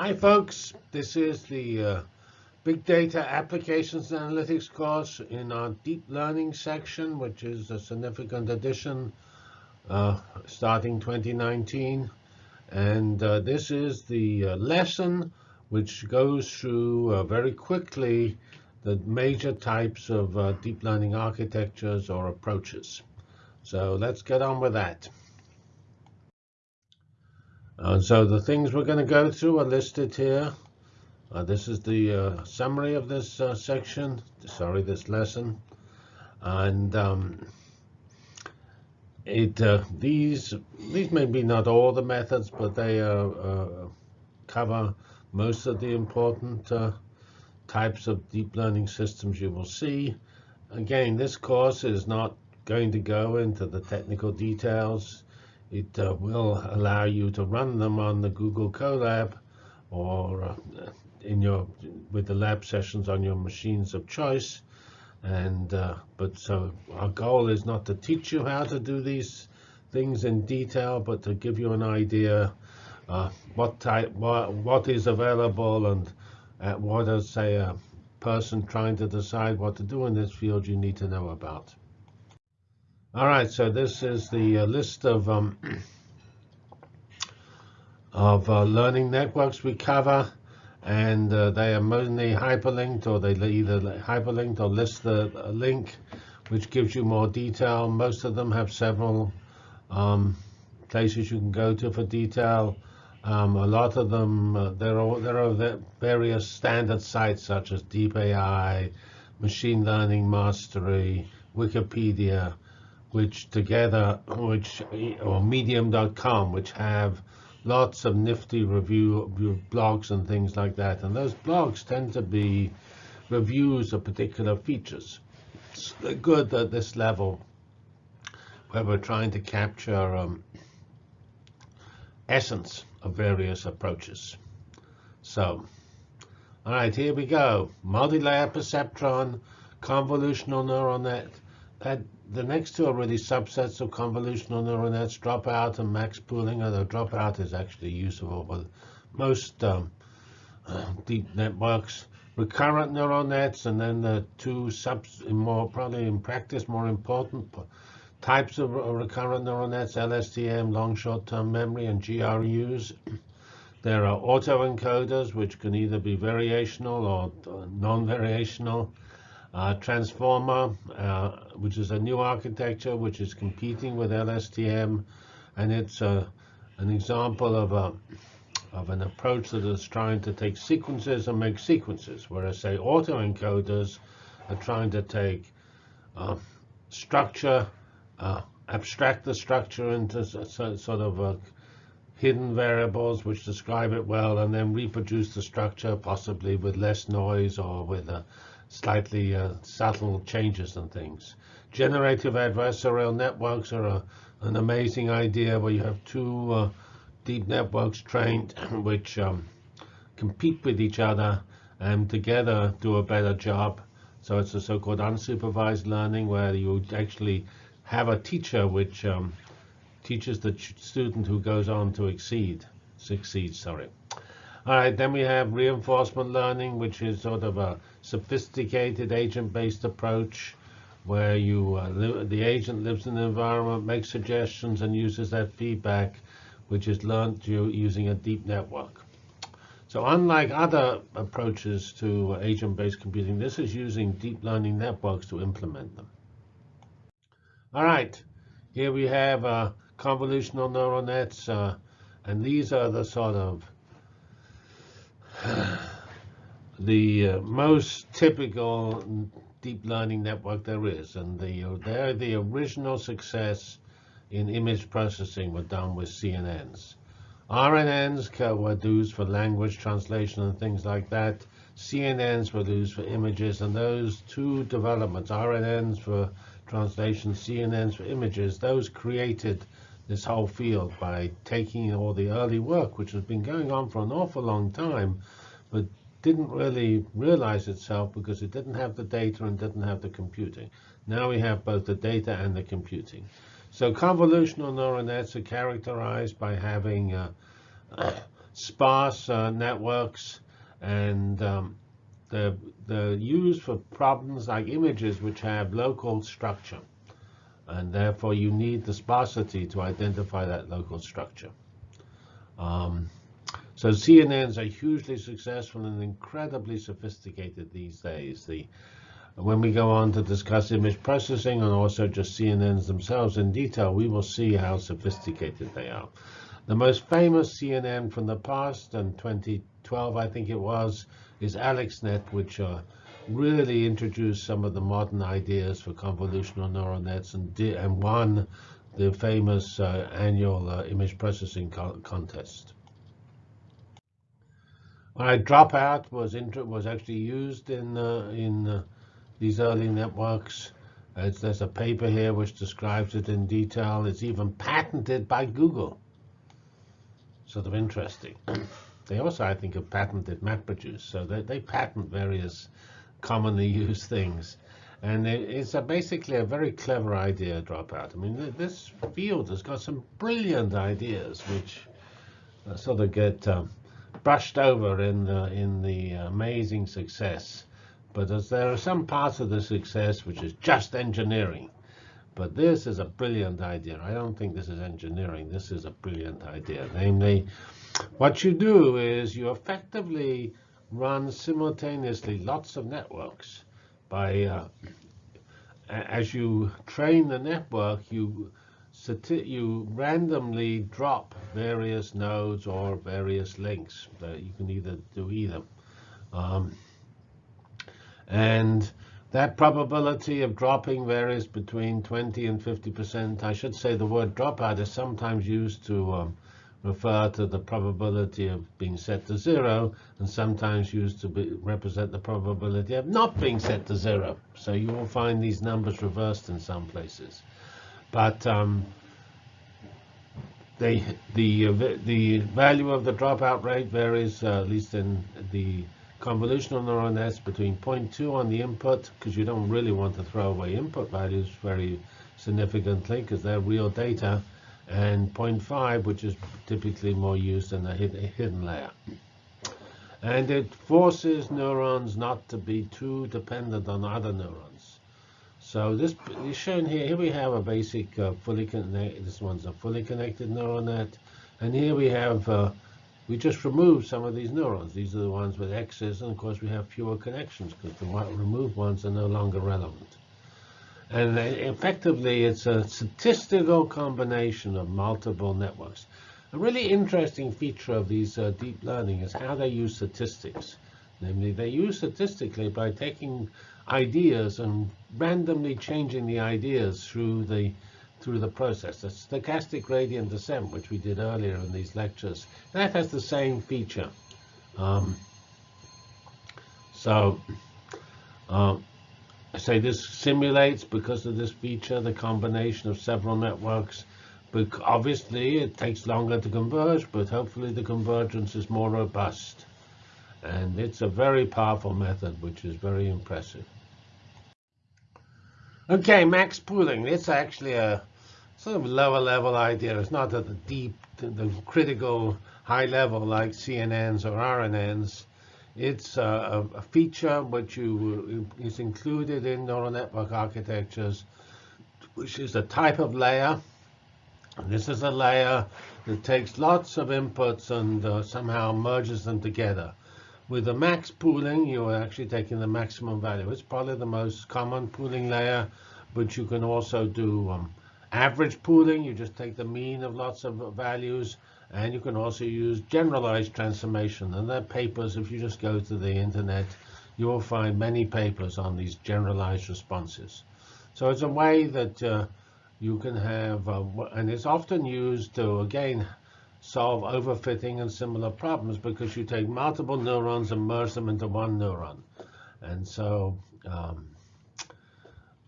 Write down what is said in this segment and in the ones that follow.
Hi, folks. This is the uh, Big Data Applications Analytics course in our Deep Learning section, which is a significant addition uh, starting 2019. And uh, this is the uh, lesson which goes through uh, very quickly the major types of uh, deep learning architectures or approaches. So let's get on with that. And so the things we're going to go through are listed here. Uh, this is the uh, summary of this uh, section, sorry, this lesson. And um, it uh, these these may be not all the methods, but they uh, uh, cover most of the important types of deep learning systems you will see. Again, this course is not going to go into the technical details it uh, will allow you to run them on the Google Colab or uh, in your with the lab sessions on your machines of choice. And uh, but so our goal is not to teach you how to do these things in detail, but to give you an idea uh, what type, what, what is available, and uh, what does say a person trying to decide what to do in this field you need to know about. All right, so this is the uh, list of um, of uh, learning networks we cover, and uh, they are mainly hyperlinked, or they either hyperlinked or list the link, which gives you more detail. Most of them have several um, places you can go to for detail. Um, a lot of them, uh, there are there are various standard sites such as DeepAI, Machine Learning Mastery, Wikipedia which together, which or Medium.com, which have lots of nifty review, blogs and things like that. And those blogs tend to be reviews of particular features. It's good at this level where we're trying to capture um, essence of various approaches. So, all right, here we go. Multi-layer perceptron, convolutional neural net. That the next two are really subsets of convolutional neural nets, dropout and max pooling, although dropout is actually useful for most um, uh, deep networks. Recurrent neural nets, and then the two subs, more probably in practice more important types of recurrent neural nets, LSTM, long short-term memory, and GRUs. There are autoencoders, which can either be variational or uh, non-variational. Uh, Transformer, uh, which is a new architecture which is competing with LSTM, and it's uh, an example of a of an approach that is trying to take sequences and make sequences, whereas say autoencoders are trying to take uh, structure, uh, abstract the structure into sort of hidden variables which describe it well, and then reproduce the structure possibly with less noise or with a slightly uh, subtle changes and things. Generative adversarial networks are a, an amazing idea where you have two uh, deep networks trained which um, compete with each other and together do a better job. So it's a so-called unsupervised learning where you actually have a teacher which um, teaches the student who goes on to exceed, succeed, sorry. All right, then we have reinforcement learning, which is sort of a sophisticated agent-based approach where you uh, the agent lives in the environment, makes suggestions, and uses that feedback, which is learned using a deep network. So unlike other approaches to agent-based computing, this is using deep learning networks to implement them. All right, here we have uh, convolutional neural nets, uh, and these are the sort of the uh, most typical deep learning network there is. And the, uh, they're the original success in image processing were done with CNNs. RNNs were used for language translation and things like that. CNNs were used for images, and those two developments, RNNs for translation, CNNs for images, those created this whole field by taking all the early work, which has been going on for an awful long time, but didn't really realize itself because it didn't have the data and didn't have the computing. Now we have both the data and the computing. So convolutional neural nets are characterized by having uh, sparse uh, networks, and um, they're, they're used for problems like images which have local structure. And therefore, you need the sparsity to identify that local structure. Um, so CNNs are hugely successful and incredibly sophisticated these days. The, when we go on to discuss image processing and also just CNNs themselves in detail, we will see how sophisticated they are. The most famous CNN from the past, and 2012 I think it was, is AlexNet, which uh, really introduced some of the modern ideas for convolutional neural nets and, and won the famous uh, annual uh, image processing co contest. Dropout was was actually used in uh, in uh, these early networks. It's, there's a paper here which describes it in detail. It's even patented by Google. Sort of interesting. They also, I think, have patented MapReduce. So they, they patent various commonly used things. And it's a basically a very clever idea dropout. I mean, this field has got some brilliant ideas which uh, sort of get um, brushed over in the, in the amazing success. But as there are some parts of the success which is just engineering. But this is a brilliant idea. I don't think this is engineering. This is a brilliant idea. Namely, what you do is you effectively run simultaneously lots of networks. By uh, as you train the network, you you randomly drop various nodes or various links. You can either do either. Um, and that probability of dropping varies between 20 and 50%. I should say the word dropout is sometimes used to um, refer to the probability of being set to zero and sometimes used to be, represent the probability of not being set to zero. So you will find these numbers reversed in some places. But um, they, the, the value of the dropout rate varies, uh, at least in the convolutional neural nets, between 0.2 on the input, because you don't really want to throw away input values very significantly, because they're real data, and 0.5, which is typically more used in the hidden layer. And it forces neurons not to be too dependent on other neurons. So this is shown here. Here we have a basic uh, fully connected. This one's a fully connected neural net, and here we have uh, we just removed some of these neurons. These are the ones with X's, and of course we have fewer connections because the removed ones are no longer relevant. And effectively, it's a statistical combination of multiple networks. A really interesting feature of these uh, deep learning is how they use statistics. Namely, they use statistically by taking ideas and randomly changing the ideas through the through the process. The stochastic gradient descent, which we did earlier in these lectures, that has the same feature. Um, so um, I say this simulates, because of this feature, the combination of several networks. But obviously, it takes longer to converge, but hopefully the convergence is more robust. And it's a very powerful method, which is very impressive. Okay, max pooling. It's actually a sort of lower level idea. It's not at the deep, the critical high level like CNNs or RNNs. It's a, a feature which you, is included in neural network architectures, which is a type of layer. This is a layer that takes lots of inputs and uh, somehow merges them together. With the max pooling, you're actually taking the maximum value. It's probably the most common pooling layer, but you can also do um, average pooling. You just take the mean of lots of values. And you can also use generalized transformation. And there are papers, if you just go to the internet, you will find many papers on these generalized responses. So it's a way that uh, you can have, uh, and it's often used to, again, solve overfitting and similar problems because you take multiple neurons and merge them into one neuron. And so um,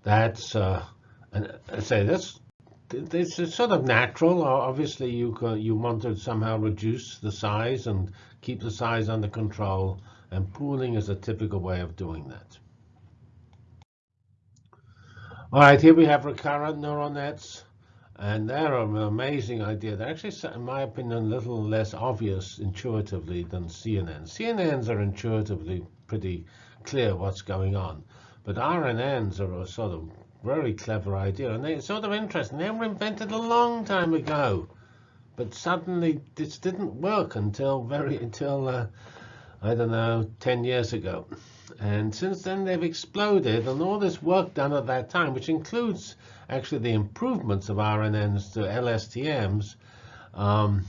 that's, uh, and I say that's, is sort of natural. Obviously, you you want to somehow reduce the size and keep the size under control, and pooling is a typical way of doing that. All right, here we have recurrent neural nets. And they're an amazing idea. They're actually, in my opinion, a little less obvious intuitively than CNNs. CNNs are intuitively pretty clear what's going on. But RNNs are sort of very clever idea. And they're sort of interesting. They were invented a long time ago. But suddenly this didn't work until very until uh, I don't know 10 years ago. And since then they've exploded, and all this work done at that time, which includes actually the improvements of RNNs to LSTMs, um,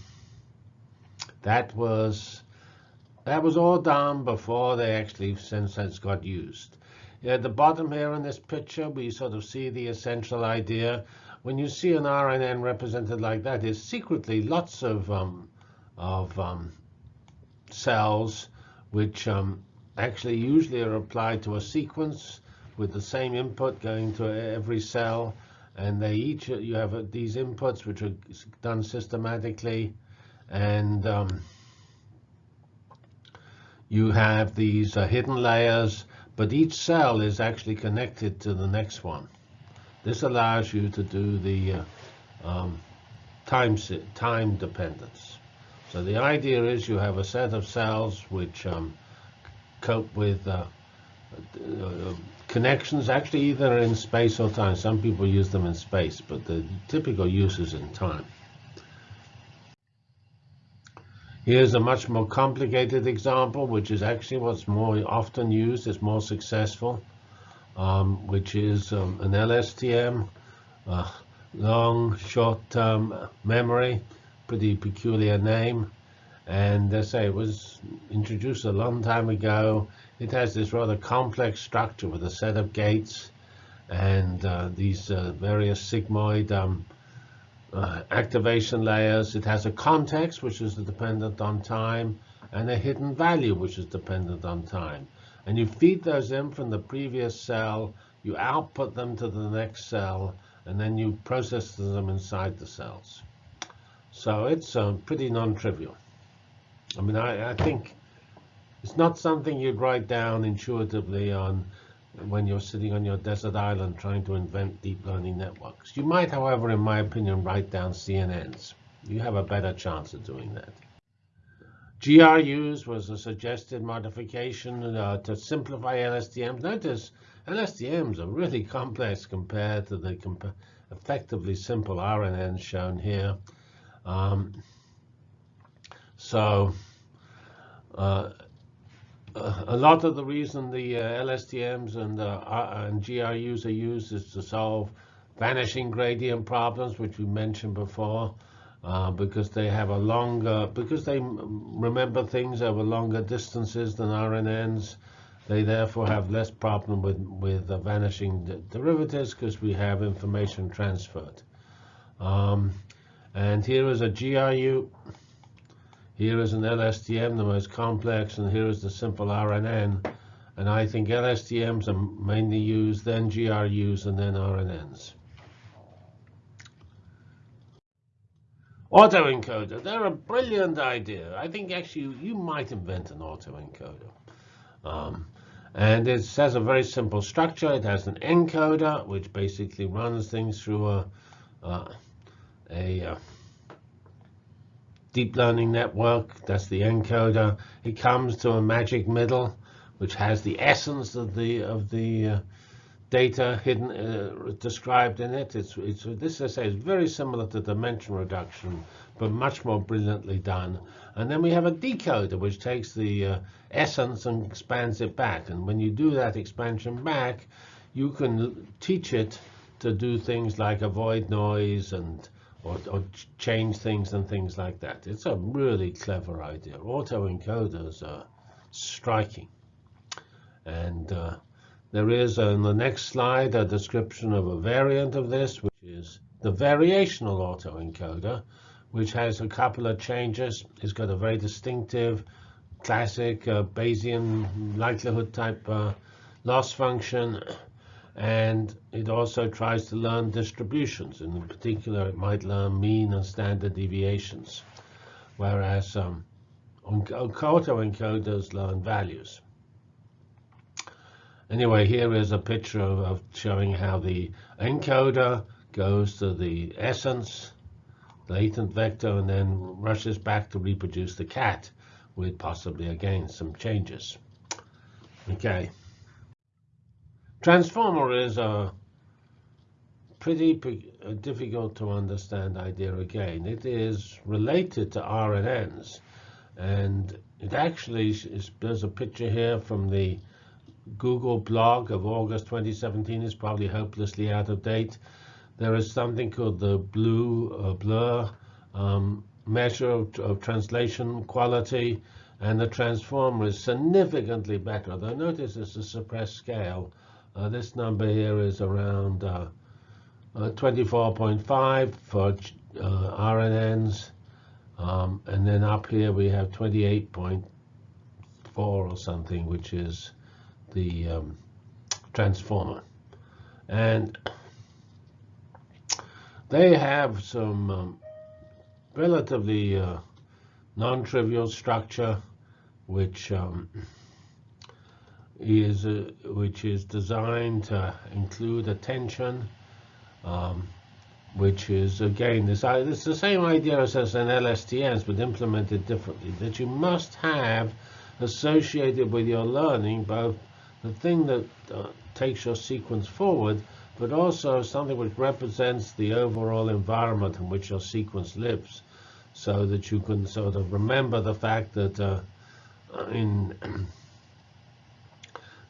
that was that was all done before they actually since since got used. At the bottom here in this picture, we sort of see the essential idea. When you see an RNN represented like that, there's secretly lots of um, of um, cells which um, actually usually are applied to a sequence with the same input going to every cell. And they each, you have these inputs which are done systematically. And um, you have these uh, hidden layers, but each cell is actually connected to the next one. This allows you to do the uh, um, time, time dependence. So the idea is you have a set of cells which um, cope with uh, uh, connections, actually either in space or time. Some people use them in space, but the typical use is in time. Here's a much more complicated example, which is actually what's more often used, is more successful, um, which is um, an LSTM, uh, long short-term memory pretty peculiar name. And they say it was introduced a long time ago. It has this rather complex structure with a set of gates and uh, these uh, various sigmoid um, uh, activation layers. It has a context, which is dependent on time, and a hidden value, which is dependent on time. And you feed those in from the previous cell, you output them to the next cell, and then you process them inside the cells. So it's um, pretty non-trivial. I mean, I, I, think it's not something you'd write down intuitively on when you're sitting on your desert island trying to invent deep learning networks. You might, however, in my opinion, write down CNNs. You have a better chance of doing that. GRUs was a suggested modification uh, to simplify LSTMs. Notice LSTMs are really complex compared to the comp effectively simple RNNs shown here. Um, so uh, a lot of the reason the uh, LSTMs and, uh, and GRUs are used is to solve vanishing gradient problems, which we mentioned before, uh, because they have a longer, because they remember things over longer distances than RNNs. They therefore have less problem with, with vanishing derivatives because we have information transferred. Um, and here is a GRU. Here is an LSTM, the most complex, and here is the simple RNN. And I think LSTMs are mainly used, then GRUs, and then RNNs. Autoencoder, they're a brilliant idea. I think actually you might invent an autoencoder. Um, and it has a very simple structure. It has an encoder, which basically runs things through a, uh, a uh, deep learning network. That's the encoder. It comes to a magic middle, which has the essence of the of the uh, data hidden uh, described in it. It's it's this I say is very similar to dimension reduction, but much more brilliantly done. And then we have a decoder, which takes the uh, essence and expands it back. And when you do that expansion back, you can teach it to do things like avoid noise and or, or, change things and things like that. It's a really clever idea. Autoencoders are striking. And uh, there is on the next slide a description of a variant of this, which is the variational autoencoder, which has a couple of changes. It's got a very distinctive, classic uh, Bayesian likelihood type uh, loss function and it also tries to learn distributions. In particular, it might learn mean and standard deviations, whereas um, autoencoders learn values. Anyway, here is a picture of, of, showing how the encoder goes to the essence, latent vector, and then rushes back to reproduce the cat with possibly, again, some changes. Okay. Transformer is a pretty difficult to understand idea again. It is related to RNNs. And it actually is, there's a picture here from the Google blog of August 2017. It's probably hopelessly out of date. There is something called the BLEU uh, blur um, measure of, of, translation quality, and the transformer is significantly better. Though notice it's a suppressed scale. Uh, this number here is around uh, uh, 24.5 for uh, RNNs. Um, and then up here we have 28.4 or something, which is the um, transformer. And they have some um, relatively uh, non-trivial structure, which um, is uh, which is designed to include attention, um, which is again this it's the same idea as, an LSTMs but implemented differently. That you must have associated with your learning both the thing that uh, takes your sequence forward, but also something which represents the overall environment in which your sequence lives, so that you can sort of remember the fact that uh, in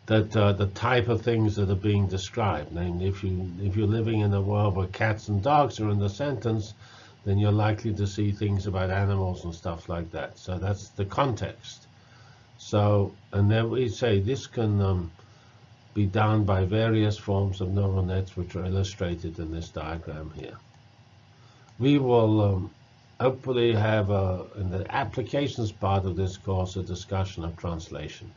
that uh, the type of things that are being described. Namely, if you if you're living in a world where cats and dogs are in the sentence, then you're likely to see things about animals and stuff like that. So that's the context. So, and then we say this can um, be done by various forms of neural nets, which are illustrated in this diagram here. We will um, hopefully have, a, in the applications part of this course, a discussion of translation.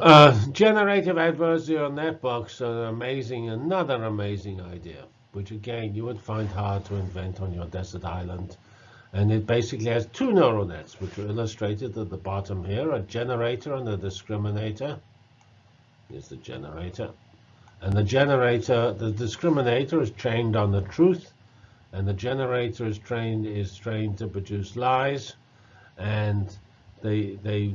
Uh, generative adversarial networks are amazing, another amazing idea, which again you would find hard to invent on your desert island. And it basically has two neural nets, which are illustrated at the bottom here, a generator and a discriminator. Here's the generator. And the generator, the discriminator is trained on the truth, and the generator is trained is trained to produce lies, and they they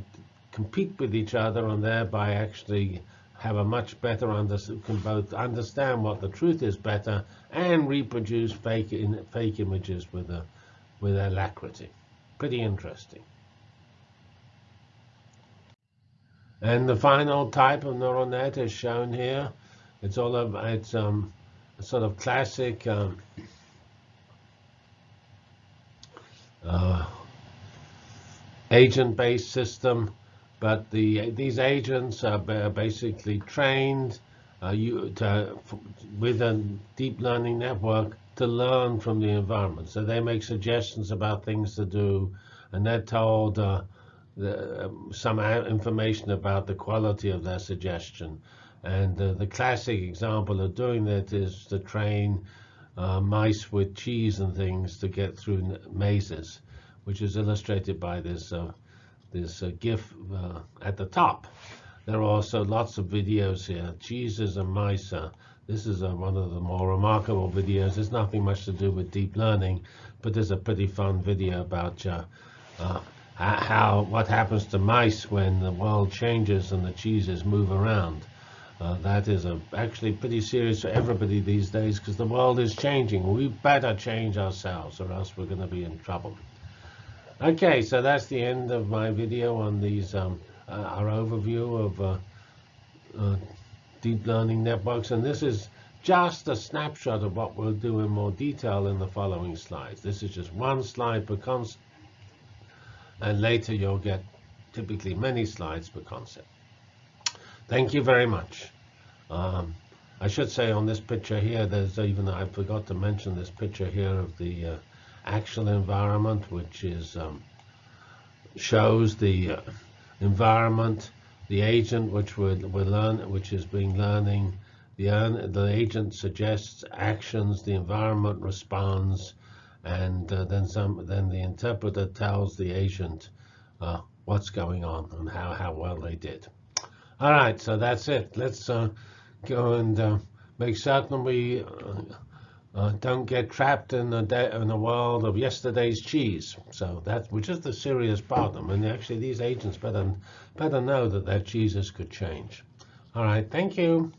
compete with each other and thereby actually have a much better understand, can both understand what the truth is better and reproduce fake in, fake images with a with alacrity. Pretty interesting. And the final type of neural net is shown here. It's all of it's um, a sort of classic um, uh, agent-based system but the these agents are basically trained uh, you, to, with a deep learning network to learn from the environment. So they make suggestions about things to do, and they're told uh, the, some information about the quality of their suggestion. And uh, the classic example of doing that is to train uh, mice with cheese and things to get through mazes, which is illustrated by this uh, this uh, GIF uh, at the top. There are also lots of videos here. Jesus and mice. Uh, this is uh, one of the more remarkable videos. There's nothing much to do with deep learning, but there's a pretty fun video about uh, uh, how what happens to mice when the world changes and the cheeses move around. Uh, that is a, actually pretty serious for everybody these days because the world is changing. We better change ourselves or else we're going to be in trouble. Okay, so that's the end of my video on these, um, uh, our overview of uh, uh, deep learning networks. And this is just a snapshot of what we'll do in more detail in the following slides. This is just one slide per concept. And later you'll get typically many slides per concept. Thank you very much. Um, I should say on this picture here, there's even, I forgot to mention this picture here of the uh, actual environment, which is um, shows the uh, environment, the agent which we're, we're learn, which is being learning. The, the agent suggests actions, the environment responds, and uh, then some. Then the interpreter tells the agent uh, what's going on and how how well they did. All right, so that's it. Let's uh, go and uh, make certain we uh, don't get trapped in the in the world of yesterday's cheese. So that which is the serious problem, and actually these agents better better know that their cheeses could change. All right, thank you.